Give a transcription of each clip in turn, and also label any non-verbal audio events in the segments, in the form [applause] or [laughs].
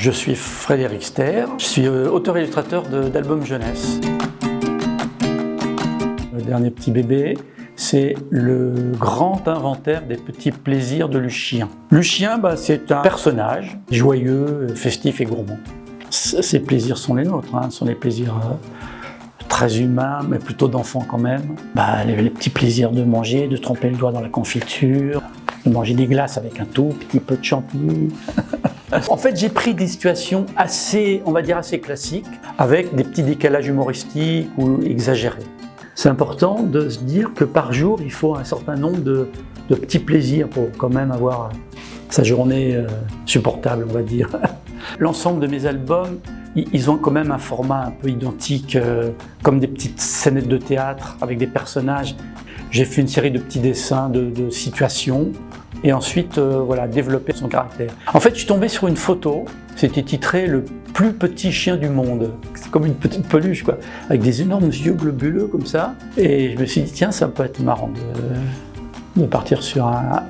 Je suis Frédéric Ster, je suis euh, auteur-illustrateur d'albums jeunesse. Le dernier petit bébé, c'est le grand inventaire des petits plaisirs de Lucien. Lucien, bah, c'est un personnage joyeux, festif et gourmand. Ses plaisirs sont les nôtres, hein, sont les plaisirs euh, très humains, mais plutôt d'enfants quand même. Bah, les, les petits plaisirs de manger, de tremper le doigt dans la confiture, de manger des glaces avec un tout petit peu de chantilly. [laughs] En fait, j'ai pris des situations assez, on va dire, assez classiques, avec des petits décalages humoristiques ou exagérés. C'est important de se dire que par jour, il faut un certain nombre de, petits plaisirs pour quand même avoir sa journée euh, supportable, on va dire. [laughs] L'ensemble de mes albums, ils ont quand même un format un peu identique, euh, comme des petites scénettes de théâtre avec des personnages. J'ai fait une série de petits dessins de, de situations et ensuite euh, voilà, développer son caractère. En fait, je suis tombé sur une photo, c'était titré « Le plus petit chien du monde ». C'est comme une petite peluche, quoi, avec des énormes yeux globuleux comme ça. Et je me suis dit, tiens, ça peut être marrant de, partir sur un,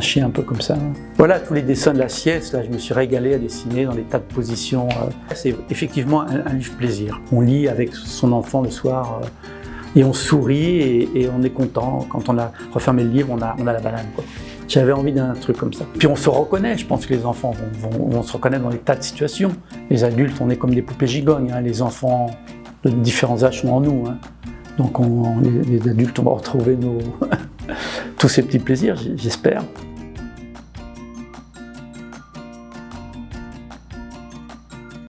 chien un peu comme ça. Voilà, tous les dessins de la sieste, là, je me suis régalé à dessiner dans des tas de positions. Euh. C'est effectivement un, un, livre plaisir. On lit avec son enfant le soir, euh, et on sourit et, on est content. Quand on a refermé le livre, on a, la banane. J'avais envie d'un truc comme ça. Puis on se reconnaît, je pense que les enfants vont, se reconnaître dans des tas de situations. Les adultes, on est comme des poupées gigognes. Hein. Les enfants de différents âges sont en nous. Hein. Donc on, les, adultes, on va retrouver [laughs] tous ces petits plaisirs, j'espère.